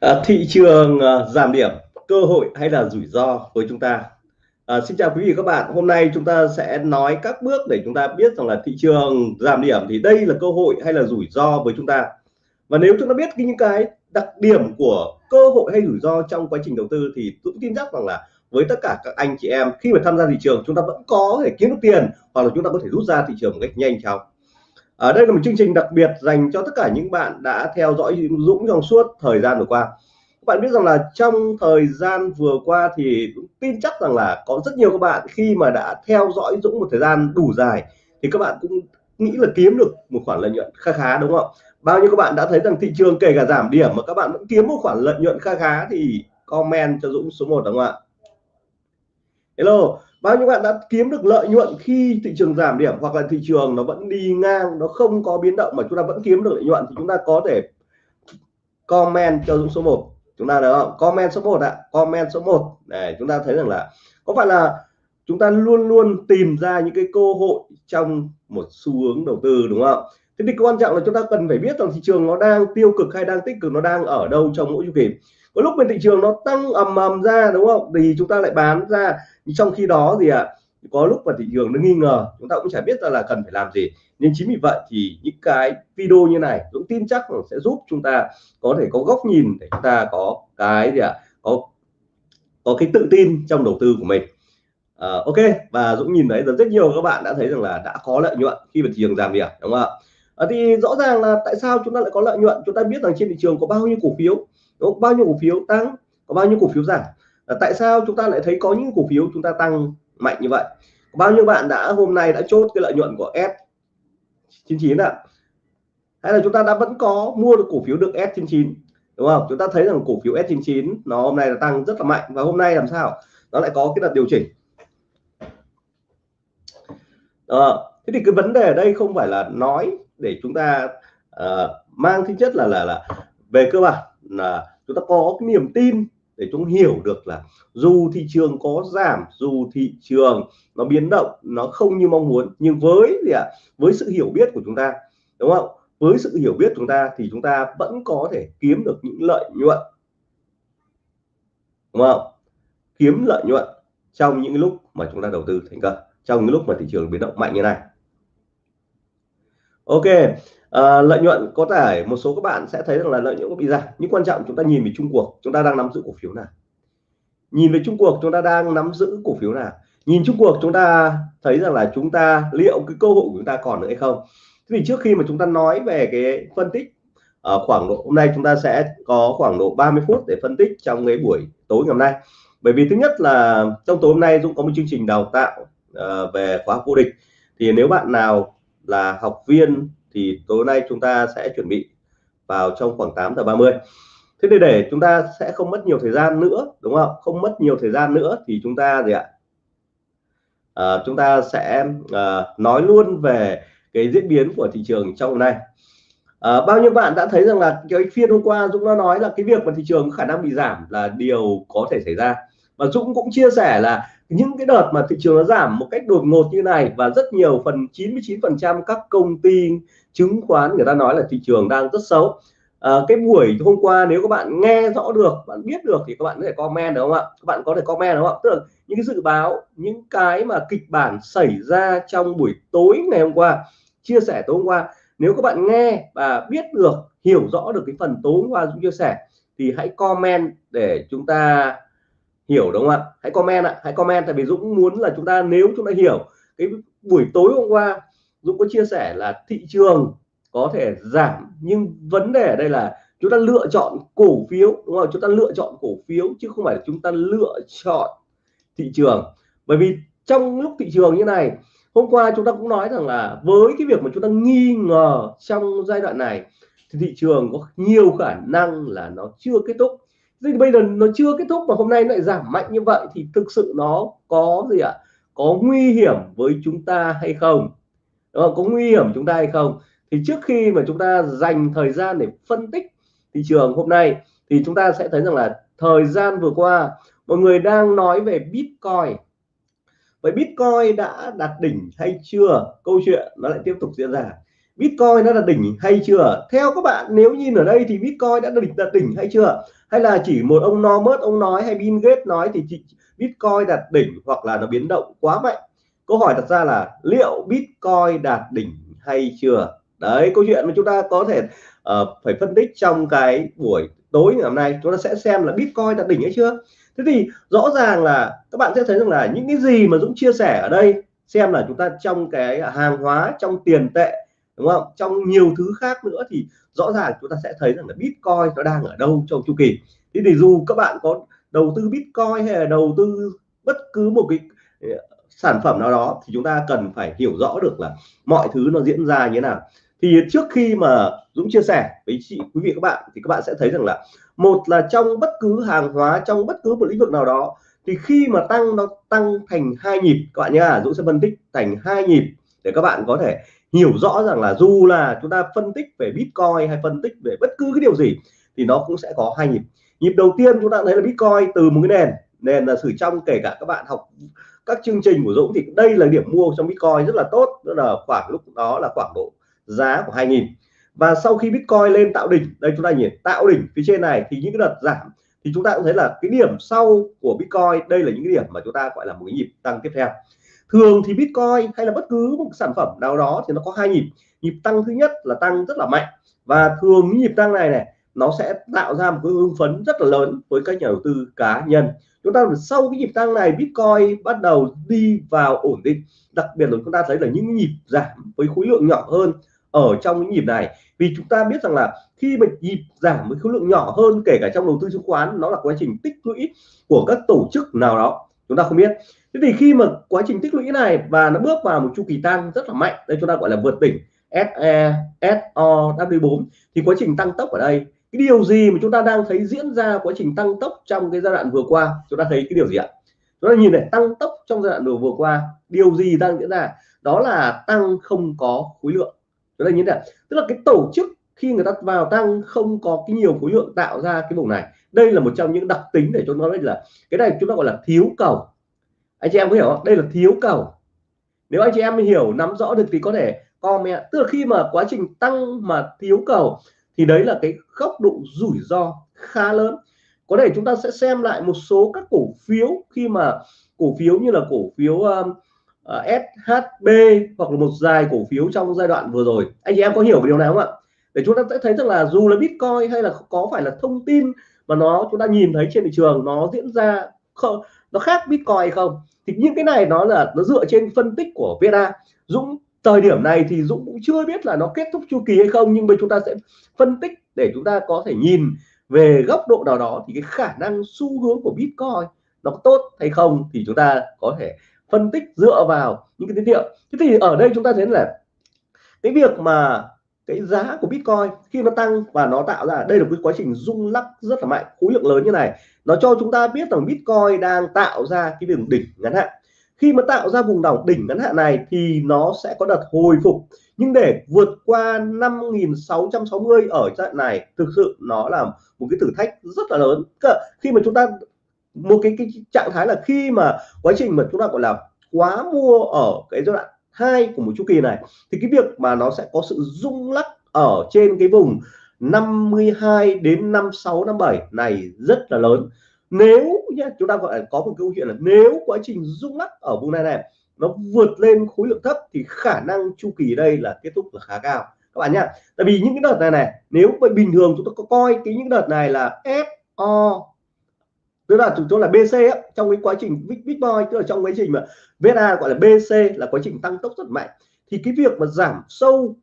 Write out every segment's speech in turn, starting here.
À, thị trường à, giảm điểm cơ hội hay là rủi ro với chúng ta? À, Xin chào quý vị các bạn. Hôm nay chúng ta sẽ nói các bước để chúng ta biết rằng là thị trường giảm điểm thì đây là cơ hội hay là rủi ro với chúng ta. Và nếu chúng ta biết những cái đặc điểm của cơ hội hay rủi ro trong quá trình đầu tư thì tôi tin chắc rằng là với tất cả các anh chị em khi mà tham gia thị trường chúng ta vẫn có thể kiếm được tiền hoặc là chúng ta có thể rút ra thị trường một cách nhanh chóng ở đây là một chương trình đặc biệt dành cho tất cả những bạn đã theo dõi Dũng trong suốt thời gian vừa qua. Các bạn biết rằng là trong thời gian vừa qua thì Dũng tin chắc rằng là có rất nhiều các bạn khi mà đã theo dõi Dũng một thời gian đủ dài thì các bạn cũng nghĩ là kiếm được một khoản lợi nhuận khá khá, đúng không bao nhiêu các bạn đã thấy rằng thị trường kể cả giảm điểm mà các bạn vẫn kiếm một khoản lợi nhuận khá khá thì comment cho Dũng số 1 đúng không ạ? Hello bao nhiêu bạn đã kiếm được lợi nhuận khi thị trường giảm điểm hoặc là thị trường nó vẫn đi ngang, nó không có biến động mà chúng ta vẫn kiếm được lợi nhuận thì chúng ta có thể comment cho Dũng số 1 chúng ta được không? Comment số 1 ạ. Comment số 1 để chúng ta thấy rằng là có phải là chúng ta luôn luôn tìm ra những cái cơ hội trong một xu hướng đầu tư, đúng không? Thế thì quan trọng là chúng ta cần phải biết rằng thị trường nó đang tiêu cực hay đang tích cực, nó đang ở đâu trong mỗi chu kỳ có lúc bên thị trường nó tăng ầm ầm ra đúng không? Thì chúng ta lại bán ra. Trong khi đó gì ạ à, có lúc mà thị trường nó nghi ngờ chúng ta cũng chả biết là, là cần phải làm gì. Nên chính vì vậy thì những cái video như này Dũng tin chắc là sẽ giúp chúng ta có thể có góc nhìn để chúng ta có cái gì ạ? À, có có cái tự tin trong đầu tư của mình. À, ok. Và Dũng nhìn thấy rất nhiều các bạn đã thấy rằng là đã có lợi nhuận khi mà thị trường giảm điểm đúng không ạ? À, thì rõ ràng là tại sao chúng ta lại có lợi nhuận? Chúng ta biết rằng trên thị trường có bao nhiêu cổ phiếu có bao nhiêu cổ phiếu tăng có bao nhiêu cổ phiếu giảm? À, tại sao chúng ta lại thấy có những cổ phiếu chúng ta tăng mạnh như vậy? Bao nhiêu bạn đã hôm nay đã chốt cái lợi nhuận của S 99 ạ? Hay là chúng ta đã vẫn có mua được cổ phiếu được S99 đúng không? Chúng ta thấy rằng cổ phiếu S99 nó hôm nay là tăng rất là mạnh và hôm nay làm sao? Nó lại có cái đợt điều chỉnh. À, thế thì cái vấn đề ở đây không phải là nói để chúng ta uh, mang tính chất là là là về cơ bản là chúng ta có cái niềm tin để chúng hiểu được là dù thị trường có giảm, dù thị trường nó biến động, nó không như mong muốn, nhưng với gì ạ? Với sự hiểu biết của chúng ta, đúng không? Với sự hiểu biết chúng ta thì chúng ta vẫn có thể kiếm được những lợi nhuận. Đúng không? Kiếm lợi nhuận trong những lúc mà chúng ta đầu tư thành công, trong những lúc mà thị trường biến động mạnh như này ok à, lợi nhuận có thể một số các bạn sẽ thấy rằng là lợi nhuận có bị giảm nhưng quan trọng chúng ta nhìn về chung cuộc chúng ta đang nắm giữ cổ phiếu nào? Nhìn về chung cuộc chúng ta đang nắm giữ cổ phiếu nào? Nhìn chung cuộc chúng ta thấy rằng là chúng ta liệu cái cơ hội của chúng ta còn nữa hay không? Thế thì trước khi mà chúng ta nói về cái phân tích ở khoảng độ hôm nay chúng ta sẽ có khoảng độ 30 phút để phân tích trong cái buổi tối ngày hôm nay. Bởi vì thứ nhất là trong tối hôm nay Dũng có một chương trình đào tạo uh, về khóa vô địch. Thì nếu bạn nào là học viên thì tối nay chúng ta sẽ chuẩn bị vào trong khoảng 8 giờ 30 thế để để chúng ta sẽ không mất nhiều thời gian nữa đúng không? Không mất nhiều thời gian nữa thì chúng ta gì ạ? À, chúng ta sẽ à, nói luôn về cái diễn biến của thị trường trong hôm nay. À, bao nhiêu bạn đã thấy rằng là cái phiên hôm qua Dũng đã nói là cái việc mà thị trường khả năng bị giảm là điều có thể xảy ra. Và Dũng cũng chia sẻ là những cái đợt mà thị trường nó giảm một cách đột ngột như này và rất nhiều phần 99% các công ty chứng khoán người ta nói là thị trường đang rất xấu. À, cái buổi hôm qua nếu các bạn nghe rõ được bạn biết được thì các bạn có thể comment đúng không ạ? Các bạn có thể comment đúng không ạ? Tức là những cái dự báo những cái mà kịch bản xảy ra trong buổi tối ngày hôm qua chia sẻ tối hôm qua. Nếu các bạn nghe và biết được hiểu rõ được cái phần tối hôm qua chia sẻ thì hãy comment để chúng ta hiểu đúng không ạ? Hãy comment ạ, hãy comment, tại vì Dũng muốn là chúng ta, nếu chúng ta hiểu, cái buổi tối hôm qua, Dũng có chia sẻ là thị trường có thể giảm, nhưng vấn đề ở đây là chúng ta lựa chọn cổ phiếu, đúng không? Chúng ta lựa chọn cổ phiếu, chứ không phải là chúng ta lựa chọn thị trường. Bởi vì trong lúc thị trường như này, hôm qua chúng ta cũng nói rằng là với cái việc mà chúng ta nghi ngờ trong giai đoạn này, thì thị trường có nhiều khả năng là nó chưa kết thúc thì bây giờ nó chưa kết thúc mà hôm nay lại giảm mạnh như vậy thì thực sự nó có gì ạ? Có nguy hiểm với chúng ta hay không? Đó, có nguy hiểm chúng ta hay không? Thì trước khi mà chúng ta dành thời gian để phân tích thị trường hôm nay thì chúng ta sẽ thấy rằng là thời gian vừa qua mọi người đang nói về Bitcoin. Vậy Bitcoin đã đạt đỉnh hay chưa? Câu chuyện nó lại tiếp tục diễn ra. Bitcoin nó là đỉnh hay chưa? Theo các bạn nếu nhìn ở đây thì Bitcoin đã đỉnh đạt đỉnh hay chưa? Hay là chỉ một ông Normus ông nói hay Bill Gates nói thì Bitcoin đạt đỉnh hoặc là nó biến động quá mạnh? Câu hỏi đặt ra là liệu Bitcoin đạt đỉnh hay chưa? Đấy câu chuyện mà chúng ta có thể uh, phải phân tích trong cái buổi tối ngày hôm nay. Chúng ta sẽ xem là Bitcoin đạt đỉnh hay chưa. Thế thì rõ ràng là các bạn sẽ thấy rằng là những cái gì mà Dũng chia sẻ ở đây xem là chúng ta trong cái hàng hóa trong tiền tệ đúng không? Trong nhiều thứ khác nữa thì rõ ràng chúng ta sẽ thấy rằng là Bitcoin nó đang ở đâu trong chu kỳ. Thế thì dù các bạn có đầu tư Bitcoin hay là đầu tư bất cứ một cái ờ, sản phẩm nào đó thì chúng ta cần phải hiểu rõ được là mọi thứ nó diễn ra như thế nào. Thì trước khi mà Dũng chia sẻ với chị, quý vị các bạn thì các bạn sẽ thấy rằng là một là trong bất cứ hàng hóa, trong bất cứ một lĩnh vực nào đó thì khi mà tăng nó, tăng thành hai nhịp, các bạn nhá, Dũng sẽ phân tích thành hai nhịp để các bạn có thể hiểu rõ rằng là dù là chúng ta phân tích về Bitcoin hay phân tích về bất cứ cái điều gì, thì nó cũng sẽ có hai nhịp. Nhịp đầu tiên chúng ta thấy là Bitcoin từ một cái nền nền là sử trong, kể cả các bạn học các chương trình của Dũng, thì đây là điểm mua trong Bitcoin rất là tốt đó là khoảng lúc đó là khoảng độ giá của 2000 và sau khi Bitcoin lên tạo đỉnh, đây chúng ta nhìn, tạo đỉnh phía trên này thì những cái đợt giảm, thì chúng ta cũng thấy là cái điểm sau của Bitcoin, đây là những cái điểm mà chúng ta gọi là một cái nhịp tăng tiếp theo thường thì Bitcoin hay là bất cứ một sản phẩm nào đó thì nó có hai nhịp. Nhịp tăng thứ nhất là tăng rất là mạnh. Và thường nhịp tăng này này, nó sẽ tạo ra một cái hưng phấn rất là lớn với các nhà đầu tư cá nhân. Chúng ta sau cái nhịp tăng này, Bitcoin bắt đầu đi vào ổn định. Đặc biệt là chúng ta thấy là những nhịp giảm với khối lượng nhỏ hơn ở trong những nhịp này. Vì chúng ta biết rằng là khi mà nhịp giảm với khối lượng nhỏ hơn, kể cả trong đầu tư chứng khoán, nó là quá trình tích lũy của các tổ chức nào đó chúng ta không biết. Thế thì khi mà quá trình tích lũy này và nó bước vào một chu kỳ tăng rất là mạnh, đây chúng ta gọi là vượt đỉnh SE SOW4 thì quá trình tăng tốc ở đây, cái điều gì mà chúng ta đang thấy diễn ra quá trình tăng tốc trong cái giai đoạn vừa qua? Chúng ta thấy cái điều gì ạ? Chúng ta nhìn này, tăng tốc trong giai đoạn vừa vừa qua, điều gì đang diễn ra? Đó là tăng không có khối lượng. Chúng ta nhìn này, tức là cái tổ chức khi người ta vào tăng không có cái nhiều khối lượng tạo ra cái vùng này đây là một trong những đặc tính để cho nó biết là cái này chúng ta gọi là thiếu cầu. Anh chị em có hiểu không? Đây là thiếu cầu. Nếu anh chị em hiểu nắm rõ được thì có thể comment. Tức là khi mà quá trình tăng mà thiếu cầu thì đấy là cái góc độ rủi ro khá lớn. Có thể chúng ta sẽ xem lại một số các cổ phiếu khi mà cổ phiếu như là cổ phiếu um, à, uh, SHB hoặc là một dài cổ phiếu trong giai đoạn vừa rồi. Anh chị em có hiểu điều này không ạ? Để chúng ta sẽ thấy rằng là dù là Bitcoin hay là có phải là thông tin mà nó, chúng ta nhìn thấy trên thị trường, nó diễn ra không nó khác Bitcoin hay không? Thì những cái này nó là, nó dựa trên phân tích của VNA Dũng, thời điểm này thì Dũng cũng chưa biết là nó kết thúc chu kỳ hay không, nhưng mà chúng ta sẽ phân tích để chúng ta có thể nhìn về góc độ nào đó thì cái khả năng xu hướng của Bitcoin nó tốt hay không thì chúng ta có thể phân tích dựa vào những cái tín hiệu. Thế thì ở đây chúng ta thấy là cái việc mà cái giá của Bitcoin khi nó tăng và nó tạo ra đây là cái quá trình rung lắc rất là mạnh khối lượng lớn như này. Nó cho chúng ta biết rằng Bitcoin đang tạo ra cái đường đỉnh ngắn hạn. Khi mà tạo ra vùng đảo đỉnh ngắn hạn này thì nó sẽ có đợt hồi phục. Nhưng để vượt qua 5.660 ở trận này thực sự nó là một cái thử thách rất là lớn. Khi mà chúng ta một cái, cái trạng thái là khi mà quá trình mà chúng ta gọi là quá mua ở cái giai đoạn hai của một chu kỳ này, thì cái việc mà nó sẽ có sự rung lắc ở trên cái vùng 52 đến 56 57 này rất là lớn. Nếu nhé chúng ta gọi là có một câu chuyện là nếu quá trình rung lắc ở vùng này này, nó vượt lên khối lượng thấp thì khả năng chu kỳ đây là kết thúc là khá cao. Các bạn nhá, tại vì những cái đợt này này, nếu bình thường chúng ta có coi cái những đợt này là SO tức là chúng tôi là BC ấy, trong cái quá trình Bitcoin tức là trong quá trình mà VNA gọi là BC là quá trình tăng tốc rất mạnh. Thì cái việc mà giảm sâu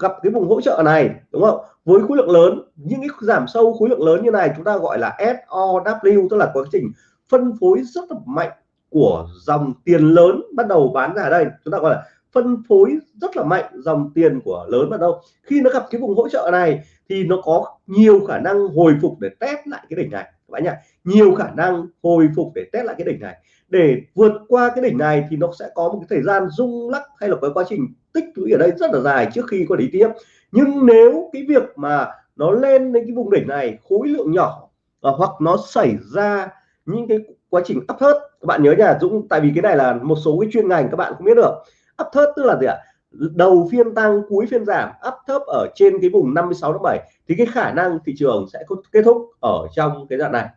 gặp cái vùng hỗ trợ này đúng không? Với khối lượng lớn những cái giảm sâu khối lượng lớn như này chúng ta gọi là SOW tức là quá trình phân phối rất là mạnh của dòng tiền lớn bắt đầu bán ra đây. Chúng ta gọi là phân phối rất là mạnh dòng tiền của lớn bắt đầu. Khi nó gặp cái vùng hỗ trợ này thì nó có nhiều khả năng hồi phục để test lại cái đỉnh này các bạn nhỉ nhiều khả năng hồi phục để test lại cái đỉnh này. Để vượt qua cái đỉnh này thì nó sẽ có một cái thời gian rung lắc hay là cái quá trình tích lũy ở đây rất là dài trước khi có đi tiếp. Nhưng nếu cái việc mà nó lên đến cái vùng đỉnh này, khối lượng nhỏ và hoặc nó xảy ra những cái quá trình áp thớt các bạn nhớ nha Dũng, tại vì cái này là một số cái chuyên ngành các bạn không biết được. Áp thớt tức là gì ạ? Đầu phiên tăng, cuối phiên giảm áp thấp ở trên cái vùng 56 7 thì cái khả năng thị trường sẽ kết thúc ở trong cái đoạn này,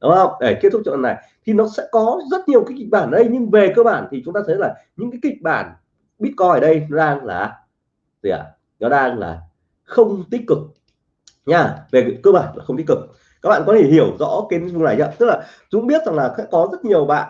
đúng không? Để kết thúc đoạn này thì nó sẽ có rất nhiều cái kịch bản ở đây, nhưng về cơ bản thì chúng ta thấy là những cái kịch bản Bitcoin ở đây nó đang là gì ạ? À? nó đang là không tích cực nha, về cơ bản là không tích cực. Các bạn có thể hiểu rõ cái vùng này chưa? Tức là chúng biết rằng là có rất nhiều bạn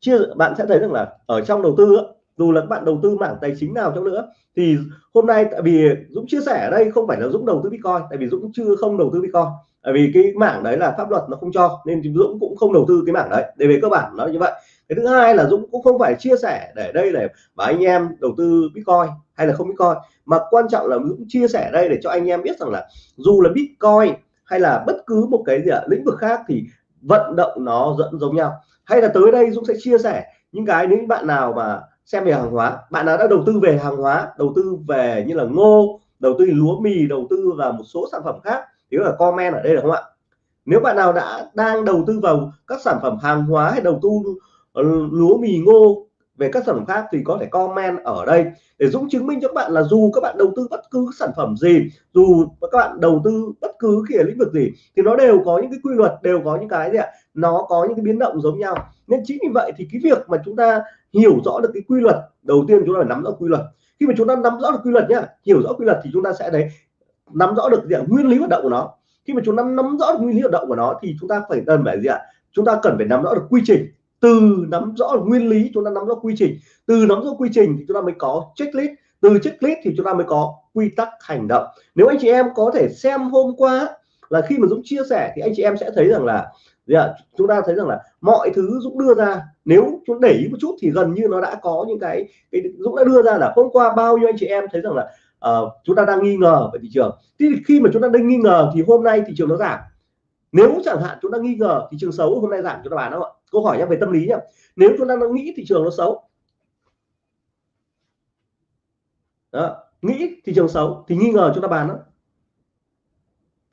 chưa, bạn sẽ thấy rằng là ở trong đầu tư dù là các bạn đầu tư mảng tài chính nào trong nữa, thì hôm nay tại vì Dũng chia sẻ ở đây không phải là Dũng đầu tư Bitcoin, tại vì Dũng chưa không đầu tư Bitcoin. Tại vì cái mảng đấy là pháp luật nó không cho, nên Dũng cũng không đầu tư cái mảng đấy. Để về cơ bản nó như vậy. Cái thứ hai là Dũng cũng không phải chia sẻ để đây để bảo anh em đầu tư Bitcoin hay là không Bitcoin, mà quan trọng là Dũng chia sẻ đây để cho anh em biết rằng là dù là Bitcoin hay là bất cứ một cái gì ở lĩnh vực khác thì vận động nó dẫn giống nhau. Hay là tới đây Dũng sẽ chia sẻ những cái những bạn nào mà xem về hàng hóa. Bạn nào đã đầu tư về hàng hóa, đầu tư về như là ngô, đầu tư lúa mì, đầu tư vào một số sản phẩm khác thì là comment ở đây được không ạ? Nếu bạn nào đã đang đầu tư vào các sản phẩm hàng hóa hay đầu tư ờ, lúa mì, ngô về các sản phẩm khác thì có thể comment ở đây để Dũng chứng minh cho các bạn là dù các bạn đầu tư bất cứ sản phẩm gì, dù các bạn đầu tư bất cứ cái lĩnh vực gì thì nó đều có những cái quy luật, đều có những cái gì ạ? Nó có những cái biến động giống nhau. Nên chính vì vậy thì cái việc mà chúng ta hiểu rõ được cái quy luật, đầu tiên chúng ta phải nắm rõ quy luật. Khi mà chúng ta nắm rõ được quy luật nhá, hiểu rõ quy luật thì chúng ta sẽ đấy, nắm rõ được gì nguyên lý hoạt động của nó. Khi mà chúng ta nắm rõ được nguyên lý hoạt động của nó thì chúng ta phải cần phải gì ạ? Chúng ta cần phải nắm rõ được quy trình. Từ nắm rõ nguyên lý, chúng ta nắm rõ quy trình. Từ nắm rõ quy trình thì chúng ta mới có checklist. Từ checklist thì chúng ta mới có quy tắc hành động. Nếu anh chị em có thể xem hôm qua là khi mà Dũng chia sẻ thì anh chị em sẽ thấy rằng là gì ạ? chúng ta thấy rằng là mọi thứ Dũng đưa ra nếu chúng để ý một chút thì gần như nó đã có những cái, cái Dũng đã đưa ra là hôm qua bao nhiêu anh chị em thấy rằng là uh, chúng ta đang nghi ngờ về thị trường. Thì khi mà chúng ta đang nghi ngờ thì hôm nay thị trường nó giảm. Nếu chẳng hạn chúng ta nghi ngờ thị trường xấu hôm nay giảm chúng ta bán không ạ. Câu hỏi nhé về tâm lý nhé. Nếu chúng ta đang nghĩ thị trường nó xấu đó, nghĩ thị trường xấu thì nghi ngờ chúng ta bán đó.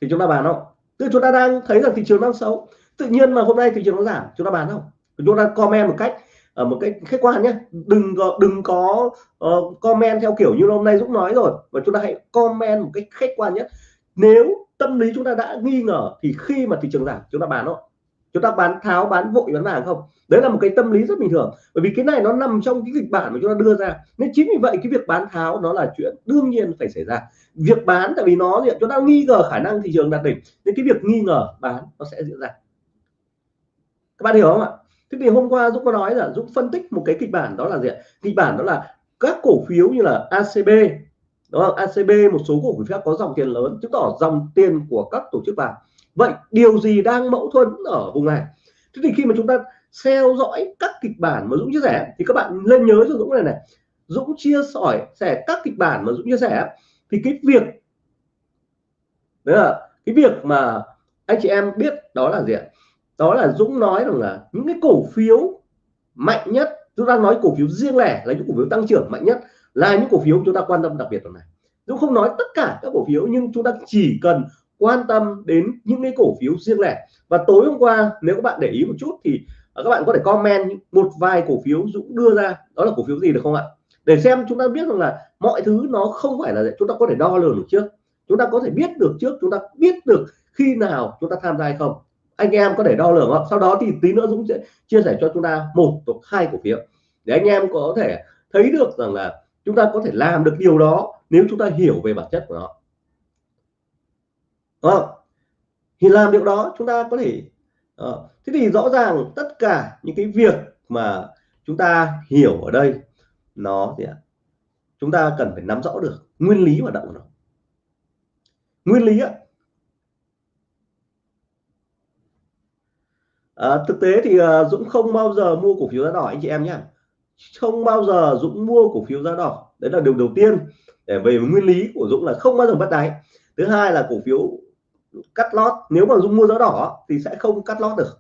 Thì chúng ta bán không tức chúng ta đang thấy rằng thị trường đang xấu tự nhiên mà hôm nay thị trường nó giảm chúng ta bán không? Chúng ta comment một cách ở một cách khách quan nhé. Đừng có đừng có uh, comment theo kiểu như hôm nay Dũng nói rồi và chúng ta hãy comment một cách khách quan nhất nếu tâm lý chúng ta đã nghi ngờ thì khi mà thị trường giảm chúng ta bán không? Chúng ta bán tháo bán vội bán vàng không? Đấy là một cái tâm lý rất bình thường. Bởi vì cái này nó nằm trong cái kịch bản mà chúng ta đưa ra. Nên chính vì vậy cái việc bán tháo nó là chuyện đương nhiên phải xảy ra. Việc bán tại vì nó chúng ta nghi ngờ khả năng thị trường đạt đỉnh. Nên cái việc nghi ngờ bán nó sẽ diễn ra các bạn hiểu không ạ? Thế thì hôm qua Dũng có nói là Dũng phân tích một cái kịch bản đó là gì ạ? Kịch bản đó là các cổ phiếu như là ACB đó ACB một số cổ phiếu có dòng tiền lớn, chứng tỏ dòng tiền của các tổ chức vàng. Vậy điều gì đang mâu thuẫn ở vùng này? Thế thì khi mà chúng ta theo dõi các kịch bản mà Dũng chia sẻ, thì các bạn nên nhớ cho Dũng này này. Dũng chia sẻ sẻ các kịch bản mà Dũng chia sẻ, thì cái việc, đấy là cái việc mà anh chị em biết đó là gì ạ? Đó là Dũng nói rằng là những cái cổ phiếu mạnh nhất, chúng ta nói cổ phiếu riêng lẻ là những cổ phiếu tăng trưởng mạnh nhất là những cổ phiếu chúng ta quan tâm đặc biệt tuần này. Dũng không nói tất cả các cổ phiếu, nhưng chúng ta chỉ cần quan tâm đến những cái cổ phiếu riêng lẻ. Và tối hôm qua, nếu các bạn để ý một chút thì à, các bạn có thể comment một vài cổ phiếu Dũng đưa ra. Đó là cổ phiếu gì được không ạ? Để xem chúng ta biết rằng là mọi thứ nó không phải là chúng ta có thể đo lường được trước. Chúng ta có thể biết được trước, chúng ta biết được khi nào chúng ta tham gia hay không anh em có thể đo lường không sau đó thì tí nữa Dũng sẽ chia sẻ cho chúng ta một hoặc hai cổ phiếu. Để anh em có thể thấy được rằng là chúng ta có thể làm được điều đó nếu chúng ta hiểu về bản chất của nó. À, thì làm điều đó chúng ta có thể à, thế thì rõ ràng tất cả những cái việc mà chúng ta hiểu ở đây nó thì chúng ta cần phải nắm rõ được nguyên lý hoạt động của nó. Nguyên lý á à, thực tế thì uh, Dũng không bao giờ mua cổ phiếu giá đỏ anh chị em nhé không bao giờ Dũng mua cổ phiếu giá đỏ. Đấy là điều đầu tiên. Để về nguyên lý của Dũng là không bao giờ bắt đáy. Thứ hai là cổ phiếu cắt lót. Nếu mà Dũng mua giá đỏ thì sẽ không cắt lót được.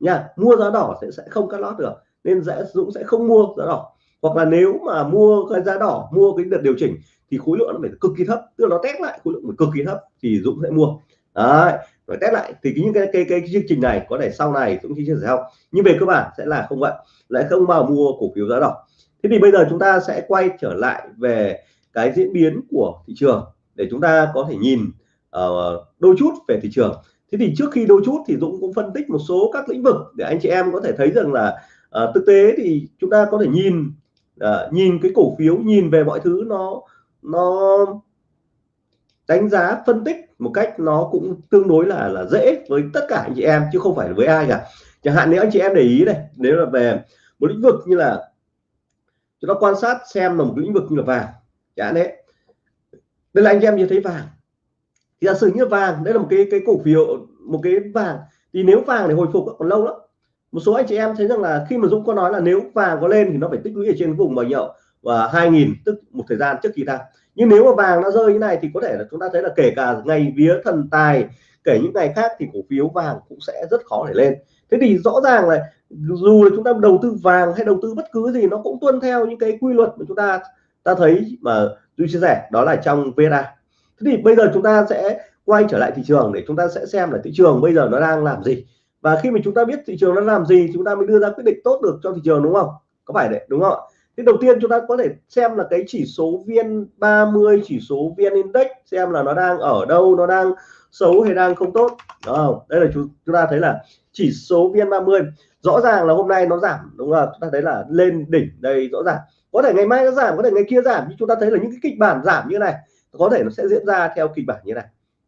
Nha mua giá đỏ sẽ sẽ không cắt lót được. Nên sẽ Dũng sẽ không mua giá đỏ. Hoặc là nếu mà mua cái giá đỏ mua cái đợt điều chỉnh thì khối lượng nó phải cực kỳ thấp. Tức là nó test lại khối lượng phải cực kỳ thấp thì Dũng sẽ mua. Đấy và test lại. Thì những cái cái cái, cái chương trình này có thể sau này cũng chia sẻ không nhưng về cơ bản sẽ là không vậy lại không bao mua cổ phiếu giá đỏ. Thế thì bây giờ chúng ta sẽ quay trở lại về cái diễn biến của thị trường để chúng ta có thể nhìn uh, đôi chút về thị trường. Thế thì trước khi đôi chút thì Dũng cũng phân tích một số các lĩnh vực để anh chị em có thể thấy rằng là uh, thực tế thì chúng ta có thể nhìn uh, nhìn cái cổ phiếu nhìn về mọi thứ nó nó đánh giá phân tích một cách nó cũng tương đối là là dễ với tất cả anh chị em, chứ không phải với ai cả. Chẳng hạn nếu anh chị em để ý này, nếu là về một lĩnh vực như là chúng ta quan sát xem là một lĩnh vực như là vàng, chẳng đấy. Đây là anh chị em nhìn thấy vàng. Thì giả sử như vàng, đây là một cái cái cổ phiếu, một cái vàng. Thì nếu vàng để hồi phục còn lâu lắm. Một số anh chị em thấy rằng là khi mà Dũng có nói là nếu vàng có lên thì nó phải tích lũy ở trên vùng bao nhiêu? Và 2000 tức một thời gian trước khi tăng nhưng nếu mà vàng nó rơi như này thì có thể là chúng ta thấy là kể cả ngày vía thần tài, kể những ngày khác thì cổ phiếu vàng cũng sẽ rất khó để lên. Thế thì rõ ràng là dù là chúng ta đầu tư vàng hay đầu tư bất cứ gì, nó cũng tuân theo những cái quy luật mà chúng ta ta thấy mà tôi chia sẻ, đó là trong VNA thế thì bây giờ chúng ta sẽ quay trở lại thị trường để chúng ta sẽ xem là thị trường bây giờ nó đang làm gì. Và khi mà chúng ta biết thị trường nó làm gì chúng ta mới đưa ra quyết định tốt được cho thị trường, đúng không? Có phải đấy, đúng không thì đầu tiên chúng ta có thể xem là cái chỉ số vn 30 chỉ số vn index xem là nó đang ở đâu nó đang xấu hay đang không tốt. Đúng không? Đây là chúng, chúng ta thấy là chỉ số vn 30 rõ ràng là hôm nay nó giảm đúng không? Chúng ta thấy là lên đỉnh đây rõ ràng. Có thể ngày mai nó giảm có thể ngày kia giảm nhưng chúng ta thấy là những cái kịch bản giảm như này có thể nó sẽ diễn ra theo kịch bản như này.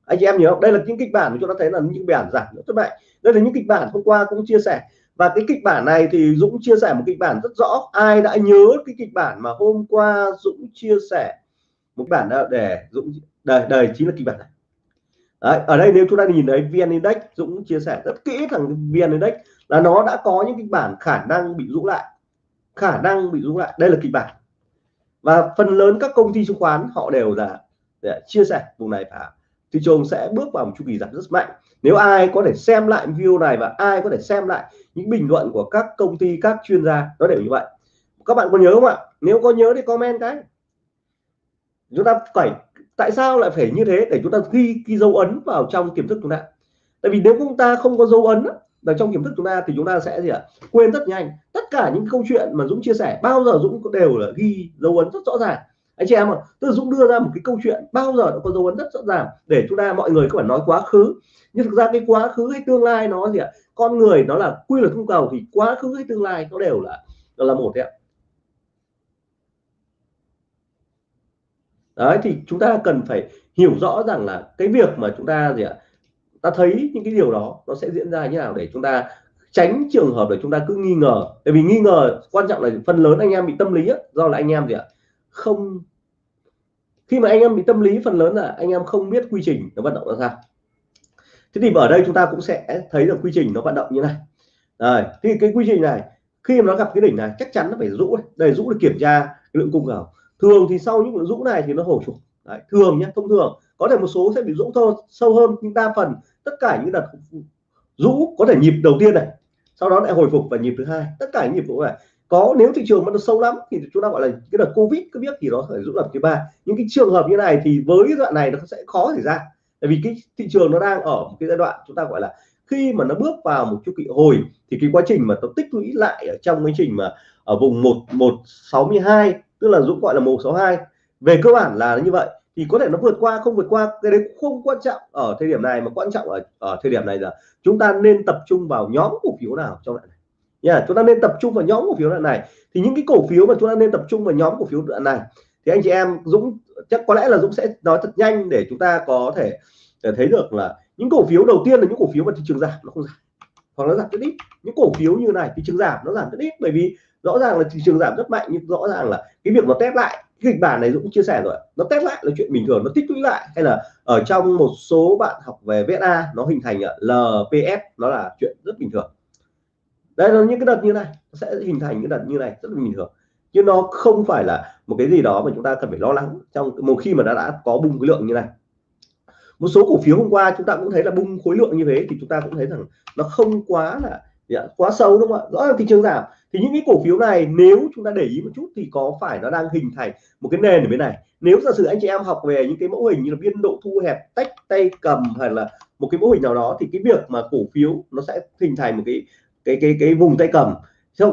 Anh chị em nhớ không? Đây là những kịch bản mà chúng ta thấy là những bản giảm rất mạnh. Đây là những kịch bản hôm qua cũng chia sẻ và cái kịch bản này thì Dũng chia sẻ một kịch bản rất rõ. Ai đã nhớ cái kịch bản mà hôm qua Dũng chia sẻ một bản để Dũng đây đây chính là kịch bản này? Đấy, ở đây nếu chúng ta nhìn thấy VN Index Dũng chia sẻ rất kỹ thằng VN Index là nó đã có những kịch bản khả năng bị rũ lại. Khả năng bị rũ lại. Đây là kịch bản. Và phần lớn các công ty chứng khoán họ đều là để chia sẻ vùng này phải thị trường sẽ bước vào một chu kỳ giảm rất mạnh. Nếu ai có thể xem lại video này và ai có thể xem lại những bình luận của các công ty, các chuyên gia, nó đều như vậy. Các bạn có nhớ không ạ? Nếu có nhớ thì comment cái chúng ta phải, tại sao lại phải như thế? Để chúng ta ghi ghi dấu ấn vào trong tiềm thức chúng ta. Tại vì nếu chúng ta không có dấu ấn ở trong tiềm thức chúng ta thì chúng ta sẽ gì ạ? Quên rất nhanh. Tất cả những câu chuyện mà Dũng chia sẻ, bao giờ Dũng đều là ghi dấu ấn rất rõ ràng. Anh chị em ạ, tức Dũng đưa ra một cái câu chuyện bao giờ nó có dấu ấn rất rõ ràng để chúng ta, mọi người có phải nói quá khứ. Nhưng thực ra cái quá khứ hay tương lai nó gì ạ? Con người nó là quy luật cung cầu thì quá khứ hay tương lai nó đều là nó là một đấy ạ. Đấy thì chúng ta cần phải hiểu rõ rằng là cái việc mà chúng ta gì ạ ta thấy những cái điều đó nó sẽ diễn ra như nào để chúng ta tránh trường hợp để chúng ta cứ nghi ngờ. Tại vì nghi ngờ quan trọng là phần lớn anh em bị tâm lý á, do là anh em gì ạ không khi mà anh em bị tâm lý phần lớn là anh em không biết quy trình nó vận động ra sao thế thì ở đây chúng ta cũng sẽ thấy được quy trình nó vận động như này. Rồi thì cái quy trình này khi mà nó gặp cái đỉnh này chắc chắn nó phải rũ đây rũ để kiểm tra lượng cung cầu. Thường thì sau những rũ này thì nó hồi phục. Đấy, thường nhé thông thường. Có thể một số sẽ bị rũ thôi sâu hơn nhưng đa phần. Tất cả những đợt rũ có thể nhịp đầu tiên này sau đó lại hồi phục và nhịp thứ hai. Tất cả những nhịp vụ này. Có nếu thị trường mà nó sâu lắm thì chúng ta gọi là cái đợt covid cứ biết thì nó phải rũ lập thứ ba. Những cái trường hợp như này thì với đoạn này nó sẽ khó xảy ra tại vì cái thị trường nó đang ở một cái giai đoạn chúng ta gọi là khi mà nó bước vào một chu kỳ hồi thì cái quá trình mà nó tích lũy lại ở trong quá trình mà ở vùng một một sáu mươi hai tức là Dũng gọi là một sáu hai về cơ bản là như vậy. Thì có thể nó vượt qua không vượt qua cái đấy không quan trọng ở thời điểm này mà quan trọng ở ở thời điểm này là chúng ta nên tập trung vào nhóm cổ phiếu nào trong đoạn này. Nha yeah, chúng ta nên tập trung vào nhóm cổ phiếu đoạn này. Thì những cái cổ phiếu mà chúng ta nên tập trung vào nhóm cổ phiếu đoạn này thì anh chị em Dũng chắc có lẽ là Dũng sẽ nói thật nhanh để chúng ta có thể để thấy được là những cổ phiếu đầu tiên là những cổ phiếu mà thị trường giảm, nó không giảm. Hoặc nó giảm rất ít. Những cổ phiếu như này, thị trường giảm, nó giảm rất ít. Bởi vì rõ ràng là thị trường giảm rất mạnh, nhưng rõ ràng là cái việc nó test lại, cái kịch bản này Dũng chia sẻ rồi nó test lại là chuyện bình thường, nó tích lũy lại. Hay là ở trong một số bạn học về VSA, nó hình thành ờ, LPS nó là chuyện rất bình thường. Đây là những cái đợt như này, nó sẽ hình thành những đợt như này rất là bình thường chứ nó không phải là một cái gì đó mà chúng ta cần phải lo lắng trong một khi mà đã đã có bùng cái lượng như này. Một số cổ phiếu hôm qua chúng ta cũng thấy là bung khối lượng như thế thì chúng ta cũng thấy rằng nó không quá là quá sâu đúng không ạ? Rõ ràng thị trường giảm. Thì những cái cổ phiếu này nếu chúng ta để ý một chút thì có phải nó đang hình thành một cái nền ở bên này? Nếu giả sử anh chị em học về những cái mẫu hình như là biên độ thu hẹp, tách tay cầm hay là một cái mẫu hình nào đó thì cái việc mà cổ phiếu nó sẽ hình thành một cái cái cái cái vùng tay cầm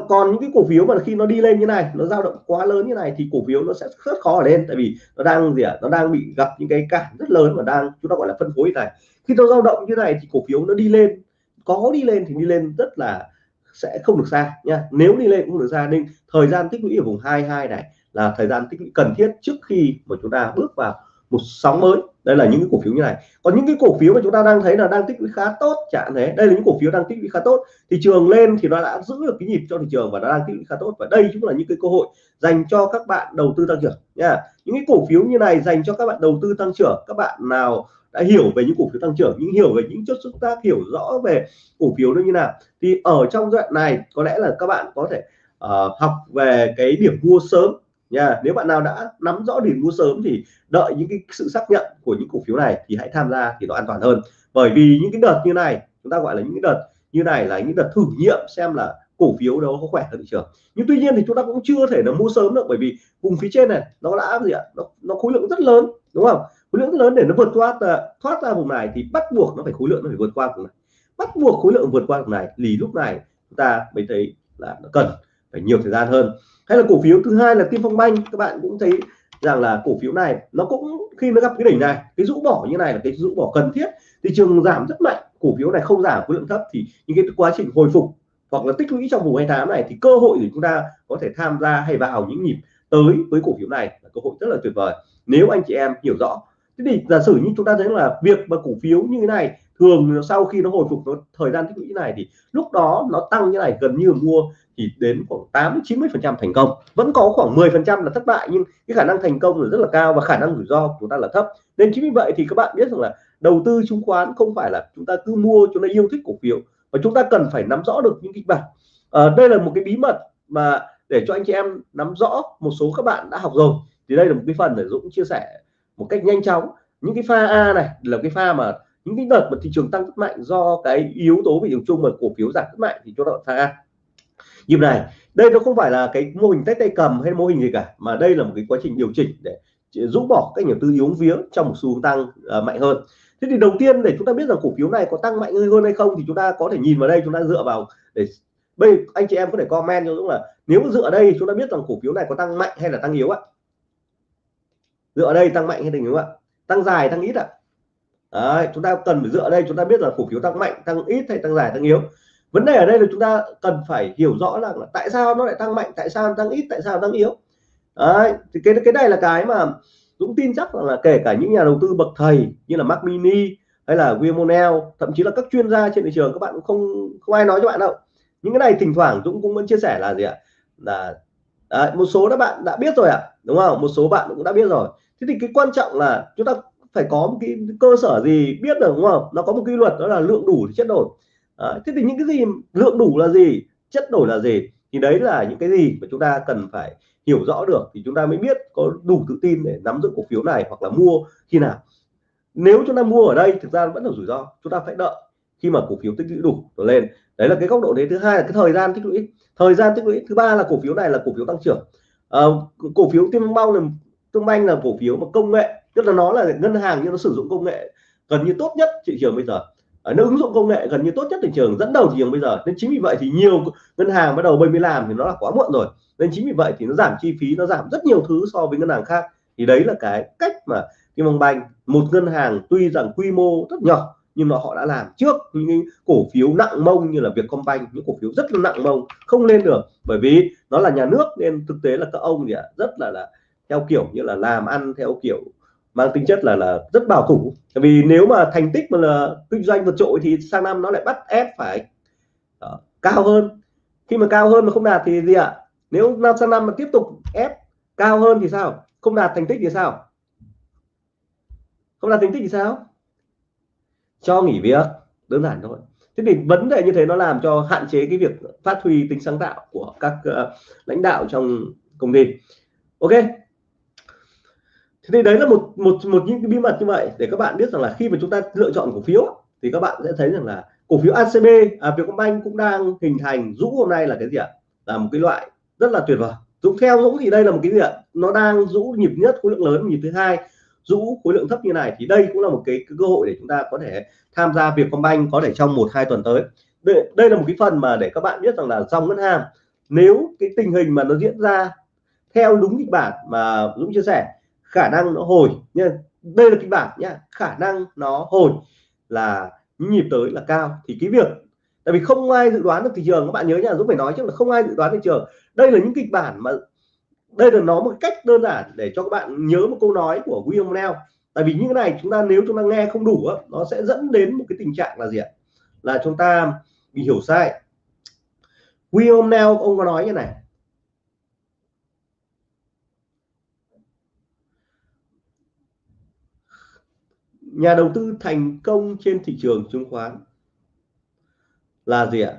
còn những cái cổ phiếu mà khi nó đi lên như này, nó dao động quá lớn như này thì cổ phiếu nó sẽ rất khó ở lên. Tại vì nó đang gì ạ? À? nó đang bị gặp những cái cản rất lớn và đang chúng ta gọi là phân phối này. Khi nó dao động như này thì cổ phiếu nó đi lên. Có đi lên thì đi lên rất là sẽ không được xa nha. Nếu đi lên cũng được xa, nên thời gian tích lũy ở vùng 22 này là thời gian tích lũy cần thiết trước khi mà chúng ta bước vào một sóng mới đây là những cái cổ phiếu như này. Còn những cái cổ phiếu mà chúng ta đang thấy là đang tích lũy khá tốt chẳng thế. Đây là những cổ phiếu đang tích lũy khá tốt. Thị trường lên thì nó đã giữ được cái nhịp cho thị trường và nó đang tích lũy khá tốt. Và đây cũng là những cái cơ hội dành cho các bạn đầu tư tăng trưởng nha. Những cái cổ phiếu như này dành cho các bạn đầu tư tăng trưởng các bạn nào đã hiểu về những cổ phiếu tăng trưởng những hiểu về những chất xúc tác hiểu rõ về cổ phiếu nó như nào thì ở trong đoạn này có lẽ là các bạn có thể uh, học về cái điểm mua sớm nha nếu bạn nào đã nắm rõ điểm mua sớm thì đợi những cái sự xác nhận của những cổ phiếu này thì hãy tham gia thì nó an toàn hơn. Bởi vì những cái đợt như này chúng ta gọi là những cái đợt như này là những đợt thử nghiệm xem là cổ phiếu đó có khỏe hơn thị trường. Nhưng tuy nhiên thì chúng ta cũng chưa thể là mua sớm được bởi vì vùng phía trên này nó đã gì ạ nó, nó khối lượng rất lớn đúng không? Khối lượng rất lớn để nó vượt qua à, thoát ra vùng này thì bắt buộc nó phải khối lượng nó phải vượt qua vùng này. Bắt buộc khối lượng vượt qua vùng này thì lúc này chúng ta mới thấy là nó cần phải nhiều thời gian hơn hay là cổ phiếu thứ hai là Tiên Phong Banh, các bạn cũng thấy rằng là cổ phiếu này nó cũng, khi nó gặp cái đỉnh này, cái rũ bỏ như này là cái rũ bỏ cần thiết. Thị trường giảm rất mạnh, cổ phiếu này không giảm, khối lượng thấp thì những cái quá trình hồi phục hoặc là tích lũy trong vùng 28 này thì cơ hội để chúng ta có thể tham gia hay vào những nhịp tới với cổ phiếu này là cơ hội rất là tuyệt vời. Nếu anh chị em hiểu rõ, thế thì giả sử như chúng ta thấy là việc mà cổ phiếu như thế này thường sau khi nó hồi phục nó thời gian tích lũy này thì lúc đó nó tăng như này gần như mua thì đến khoảng 8 90 phần trăm thành công. Vẫn có khoảng 10 phần trăm là thất bại nhưng cái khả năng thành công là rất là cao và khả năng rủi ro của chúng ta là thấp. Nên chính vì vậy thì các bạn biết rằng là đầu tư chứng khoán không phải là chúng ta cứ mua chúng ta yêu thích cổ phiếu và chúng ta cần phải nắm rõ được những kịch bản. À, đây là một cái bí mật mà để cho anh chị em nắm rõ một số các bạn đã học rồi. Thì đây là một cái phần để Dũng chia sẻ một cách nhanh chóng. Những cái pha A này là cái pha mà những cái đợt mà thị trường tăng rất mạnh do cái yếu tố về trường chung mà cổ phiếu giảm rất mạnh thì chúng ta pha nhịp này đây nó không phải là cái mô hình tách tay cầm hay mô hình gì cả mà đây là một cái quá trình điều chỉnh để rũ bỏ các nhà tư yếu vía trong một xu hướng tăng uh, mạnh hơn. Thế thì đầu tiên để chúng ta biết rằng cổ phiếu này có tăng mạnh hơn hay không thì chúng ta có thể nhìn vào đây chúng ta dựa vào để bây anh chị em có thể comment cho Dũng là nếu dựa đây chúng ta biết rằng cổ phiếu này có tăng mạnh hay là tăng yếu ạ? Dựa ở đây tăng mạnh hay tăng yếu ạ? Tăng dài tăng ít ạ? Đấy, chúng ta cần phải dựa ở đây chúng ta biết là cổ phiếu tăng mạnh tăng ít hay tăng dài tăng yếu. Vấn đề ở đây là chúng ta cần phải hiểu rõ là, là tại sao nó lại tăng mạnh tại sao nó tăng ít tại sao nó tăng yếu. Đấy, thì cái cái này là cái mà Dũng tin chắc là kể cả những nhà đầu tư bậc thầy như là Mac Mini hay là Wilmonel thậm chí là các chuyên gia trên thị trường các bạn cũng không không ai nói cho bạn đâu. Những cái này thỉnh thoảng Dũng cũng vẫn chia sẻ là gì ạ? Là đấy, một số các bạn đã biết rồi ạ đúng không? Một số bạn cũng đã biết rồi. Thế thì cái quan trọng là chúng ta phải có một cái cơ sở gì biết được đúng không? Nó có một quy luật đó là lượng đủ thì chất đổi. À, thế thì những cái gì lượng đủ là gì chất đổi là gì? Thì đấy là những cái gì mà chúng ta cần phải hiểu rõ được thì chúng ta mới biết có đủ tự tin để nắm giữ cổ phiếu này hoặc là mua khi nào. Nếu chúng ta mua ở đây thực ra vẫn là rủi ro chúng ta phải đợi khi mà cổ phiếu tích lũy đủ rồi lên. Đấy là cái góc độ đấy. Thứ hai là cái thời gian tích lũy. Thời gian tích lũy thứ ba là cổ phiếu này là cổ phiếu tăng trưởng. À, cổ phiếu tiên phong là tương banh là cổ phiếu mà công nghệ tức là nó là ngân hàng nhưng nó sử dụng công nghệ gần như tốt nhất thị trường bây giờ. À, nó ứng dụng công nghệ gần như tốt nhất thị trường dẫn đầu thị trường bây giờ. Nên chính vì vậy thì nhiều ngân hàng bắt đầu bây mới làm thì nó là quá muộn rồi. Nên chính vì vậy thì nó giảm chi phí nó giảm rất nhiều thứ so với ngân hàng khác. Thì đấy là cái cách mà Kim Bang Banh một ngân hàng tuy rằng quy mô rất nhỏ nhưng mà họ đã làm trước những cổ phiếu nặng mông như là Vietcombank những cổ phiếu rất là nặng mông không lên được. Bởi vì nó là nhà nước nên thực tế là các ông thì rất là là theo kiểu như là làm ăn theo kiểu mang tính chất là là rất bảo thủ. Vì nếu mà thành tích mà là kinh doanh vượt trội thì sang năm nó lại bắt ép phải uh, cao hơn. Khi mà cao hơn mà không đạt thì gì ạ? Nếu năm sang năm mà tiếp tục ép cao hơn thì sao? Không đạt thành tích thì sao? Không đạt thành tích thì sao? Cho nghỉ việc đơn giản thôi. Thế thì vấn đề như thế nó làm cho hạn chế cái việc phát huy tính sáng tạo của các uh, lãnh đạo trong công ty. Ok thế thì đấy là một một một những cái bí mật như vậy. Để các bạn biết rằng là khi mà chúng ta lựa chọn cổ phiếu thì các bạn sẽ thấy rằng là cổ phiếu ACB à, Vietcombank cũng đang hình thành Dũng hôm nay là cái gì ạ? Là một cái loại rất là tuyệt vời. Dũng theo Dũng thì đây là một cái gì ạ? Nó đang Dũng nhịp nhất khối lượng lớn nhịp thứ hai. Dũng khối lượng thấp như này thì đây cũng là một cái, cái cơ hội để chúng ta có thể tham gia Vietcombank có thể trong một hai tuần tới. Đây, đây là một cái phần mà để các bạn biết rằng là dòng ngân hàng nếu cái tình hình mà nó diễn ra theo đúng kịch bản mà Dũng chia sẻ khả năng nó hồi nha đây là kịch bản nhá, khả năng nó hồi là nhịp tới là cao. Thì cái việc, tại vì không ai dự đoán được thị trường, các bạn nhớ nha, Dũng phải nói chứ là không ai dự đoán thị trường. Đây là những kịch bản mà, đây là nó một cách đơn giản để cho các bạn nhớ một câu nói của William Neal tại vì những cái này, chúng ta nếu chúng ta nghe không đủ nó sẽ dẫn đến một cái tình trạng là gì ạ? Là chúng ta bị hiểu sai. William Neal ông có nói như này. Nhà đầu tư thành công trên thị trường chứng khoán là gì ạ?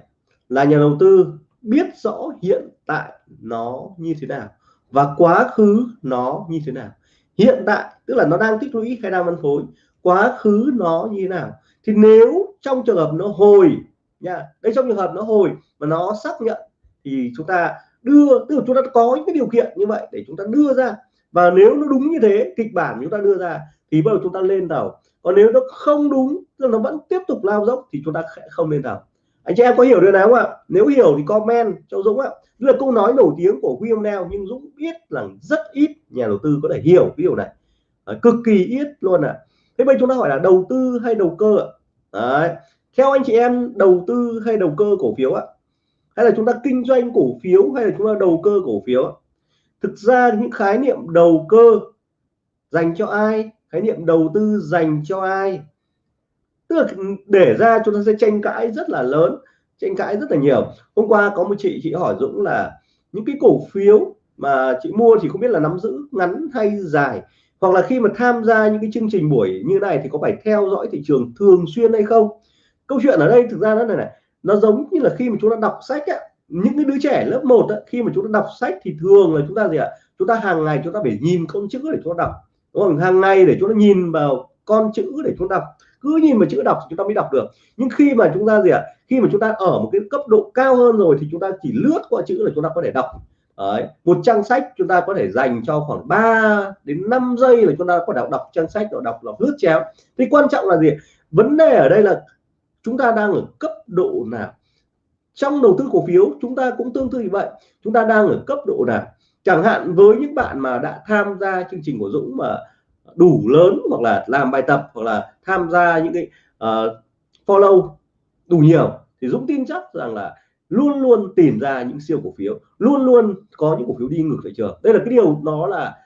Là nhà đầu tư biết rõ hiện tại nó như thế nào và quá khứ nó như thế nào. Hiện tại, tức là nó đang tích lũy hay đang phân phối, quá khứ nó như thế nào? Thì nếu trong trường hợp nó hồi nha, đây trong trường hợp nó hồi mà nó xác nhận thì chúng ta đưa, tức là chúng ta có những cái điều kiện như vậy để chúng ta đưa ra và nếu nó đúng như thế kịch bản chúng ta đưa ra thì bắt đầu chúng ta lên tàu. Còn nếu nó không đúng tức nó vẫn tiếp tục lao dốc thì chúng ta sẽ không lên tàu. Anh chị em có hiểu điều này không ạ? Nếu hiểu thì comment cho Dũng ạ. Là câu nói nổi tiếng của William Neal nhưng Dũng biết là rất ít nhà đầu tư có thể hiểu cái điều này. À, cực kỳ ít luôn ạ. À. thế bây chúng ta hỏi là đầu tư hay đầu cơ ạ? Đấy. theo anh chị em đầu tư hay đầu cơ cổ phiếu ạ? Hay là chúng ta kinh doanh cổ phiếu hay là chúng ta đầu cơ cổ phiếu ạ? Thực ra những khái niệm đầu cơ dành cho ai khái niệm đầu tư dành cho ai tức là để ra chúng ta sẽ tranh cãi rất là lớn tranh cãi rất là nhiều. Hôm qua có một chị chị hỏi Dũng là những cái cổ phiếu mà chị mua thì không biết là nắm giữ ngắn hay dài hoặc là khi mà tham gia những cái chương trình buổi như này thì có phải theo dõi thị trường thường xuyên hay không? Câu chuyện ở đây thực ra nó này này nó giống như là khi mà chúng ta đọc sách á, những cái đứa trẻ lớp 1 á, khi mà chúng ta đọc sách thì thường là chúng ta gì ạ chúng ta hàng ngày chúng ta phải nhìn con chữ để chúng ta đọc đúng không hàng ngày để chúng ta nhìn vào con chữ để chúng ta đọc cứ nhìn vào chữ đọc chúng ta mới đọc được nhưng khi mà chúng ta gì ạ khi mà chúng ta ở một cái cấp độ cao hơn rồi thì chúng ta chỉ lướt qua chữ là chúng ta có thể đọc Đấy. một trang sách chúng ta có thể dành cho khoảng 3 đến 5 giây là chúng ta có thể đọc, đọc trang sách đọc đọc, đọc lướt chéo thì quan trọng là gì vấn đề ở đây là chúng ta đang ở cấp độ nào trong đầu tư cổ phiếu chúng ta cũng tương tự như vậy. Chúng ta đang ở cấp độ nào? Chẳng hạn với những bạn mà đã tham gia chương trình của Dũng mà đủ lớn hoặc là làm bài tập hoặc là tham gia những cái uh, follow đủ nhiều thì Dũng tin chắc rằng là luôn luôn tìm ra những siêu cổ phiếu luôn luôn có những cổ phiếu đi ngược thị trường. Đây là cái điều nó là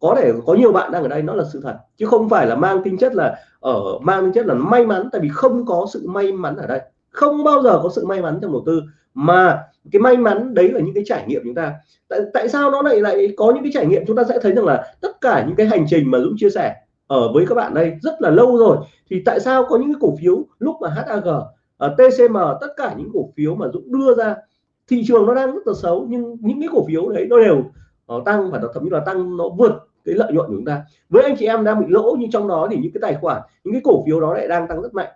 có thể có nhiều bạn đang ở đây nó là sự thật chứ không phải là mang tính chất là ở mang tính chất là may mắn tại vì không có sự may mắn ở đây không bao giờ có sự may mắn trong đầu tư. Mà cái may mắn đấy là những cái trải nghiệm chúng ta. Tại, tại sao nó lại lại có những cái trải nghiệm? Chúng ta sẽ thấy rằng là tất cả những cái hành trình mà Dũng chia sẻ ở với các bạn đây rất là lâu rồi. Thì tại sao có những cái cổ phiếu lúc mà HAG ở ờ, TCM tất cả những cổ phiếu mà Dũng đưa ra thị trường nó đang rất là xấu nhưng những cái cổ phiếu đấy nó đều nó tăng và thậm chí là tăng nó vượt cái lợi nhuận của chúng ta. Với anh chị em đang bị lỗ nhưng trong đó thì những cái tài khoản những cái cổ phiếu đó lại đang tăng rất mạnh.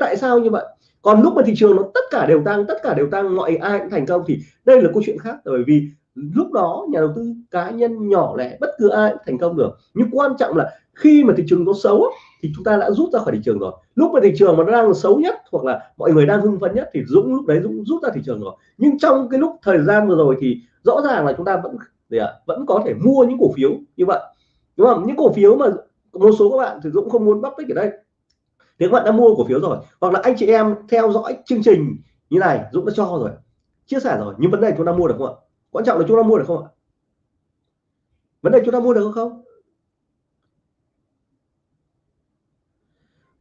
Tại sao như vậy? Còn lúc mà thị trường nó tất cả đều tăng, tất cả đều tăng, mọi ai cũng thành công thì đây là câu chuyện khác. Bởi vì lúc đó nhà đầu tư cá nhân nhỏ lẻ, bất cứ ai cũng thành công được. Nhưng quan trọng là khi mà thị trường nó xấu thì chúng ta đã rút ra khỏi thị trường rồi. Lúc mà thị trường mà nó đang xấu nhất hoặc là mọi người đang hưng phấn nhất thì Dũng lúc đấy Dũng rút ra thị trường rồi. Nhưng trong cái lúc thời gian vừa rồi thì rõ ràng là chúng ta vẫn gì ạ, vẫn có thể mua những cổ phiếu như vậy. Đúng không? Những cổ phiếu mà một số các bạn thì Dũng không muốn bóc tích ở đây thì các bạn đã mua cổ phiếu rồi, hoặc là anh chị em theo dõi chương trình như này, Dũng đã cho rồi, chia sẻ rồi, nhưng vấn đề chúng ta mua được không ạ? Quan trọng là chúng ta mua được không ạ? Vấn đề chúng ta mua được không?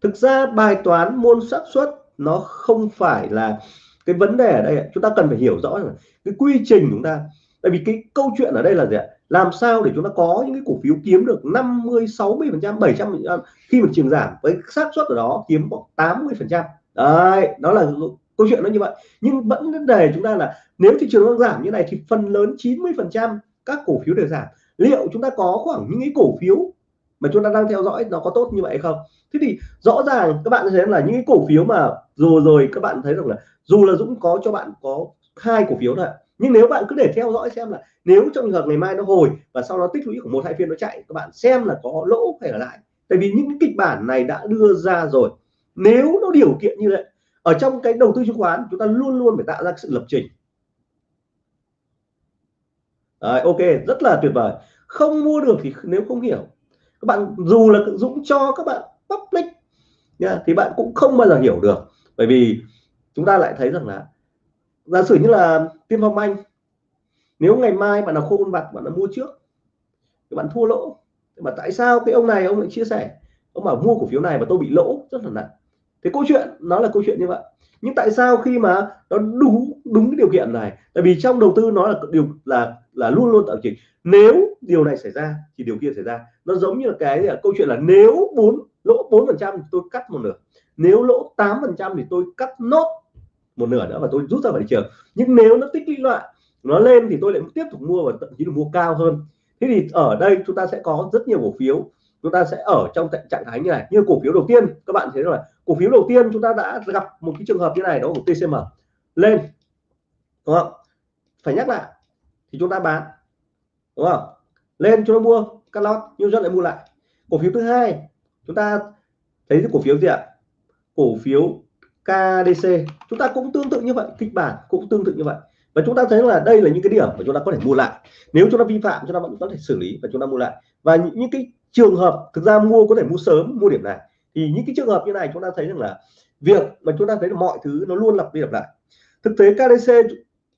Thực ra bài toán môn xác suất nó không phải là cái vấn đề ở đây chúng ta cần phải hiểu rõ rồi cái quy trình chúng ta. Tại vì cái câu chuyện ở đây là gì ạ? Làm sao để chúng ta có những cái cổ phiếu kiếm được 50 60 phần trăm 700 phần trăm à, khi mà trường giảm với xác suất ở đó kiếm khoảng 80 phần trăm. Đấy, đó là câu chuyện nó như vậy. Nhưng vẫn vấn đề chúng ta là nếu thị trường đang giảm như này thì phần lớn 90 phần trăm các cổ phiếu đều giảm. Liệu chúng ta có khoảng những cái cổ phiếu mà chúng ta đang theo dõi nó có tốt như vậy không? Thế thì rõ ràng các bạn thấy là những cái cổ phiếu mà rồi rồi các bạn thấy rằng là dù là Dũng có cho bạn có hai cổ phiếu thôi nhưng nếu bạn cứ để theo dõi xem là nếu trong trường hợp ngày mai nó hồi và sau đó tích lũy của một hai phiên nó chạy các bạn xem là có lỗ hay là lại. Tại vì những kịch bản này đã đưa ra rồi. Nếu nó điều kiện như vậy ở trong cái đầu tư chứng khoán chúng ta luôn luôn phải tạo ra sự lập trình. Đấy, ok rất là tuyệt vời. Không mua được thì nếu không hiểu. Các bạn dù là Dũng cho các bạn public nha thì bạn cũng không bao giờ hiểu được. Bởi vì chúng ta lại thấy rằng là giả sử như là tiên phong anh, nếu ngày mai bạn nào khô con vặt, bạn đã mua trước, thì bạn thua lỗ. Mà tại sao cái ông này, ông lại chia sẻ? Ông bảo mua cổ phiếu này mà tôi bị lỗ, rất là nặng. Thế câu chuyện, nó là câu chuyện như vậy. Nhưng tại sao khi mà nó đúng đúng cái điều kiện này? Tại vì trong đầu tư nó là điều, là là luôn luôn tạo chỉnh nếu điều này xảy ra, thì điều kia xảy ra. Nó giống như là cái là câu chuyện là nếu bốn, lỗ bốn phần trăm tôi cắt một nửa. Nếu lỗ 8 phần trăm thì tôi cắt nốt một nửa nữa và tôi rút ra khỏi thị trường. Nhưng nếu nó tích lũy loại nó lên thì tôi lại tiếp tục mua và thậm chí là mua cao hơn. Thế thì ở đây chúng ta sẽ có rất nhiều cổ phiếu. Chúng ta sẽ ở trong trạng thái như này, như cổ phiếu đầu tiên. Các bạn thấy là cổ phiếu đầu tiên chúng ta đã gặp một cái trường hợp như này đó của TCM lên, đúng không? Phải nhắc lại, thì chúng ta bán, đúng không? Lên chúng ta mua, cắt lót, nhưng rất lại mua lại. Cổ phiếu thứ hai, chúng ta thấy cái cổ phiếu gì ạ? Cổ phiếu KDC chúng ta cũng tương tự như vậy kịch bản cũng tương tự như vậy. Và chúng ta thấy là đây là những cái điểm mà chúng ta có thể mua lại. Nếu chúng ta vi phạm chúng ta vẫn có thể xử lý và chúng ta mua lại. Và những, những cái trường hợp thực ra mua có thể mua sớm mua điểm này. Thì những cái trường hợp như này chúng ta thấy rằng là việc mà chúng ta thấy là mọi thứ nó luôn lặp đi lặp lại. Thực tế KDC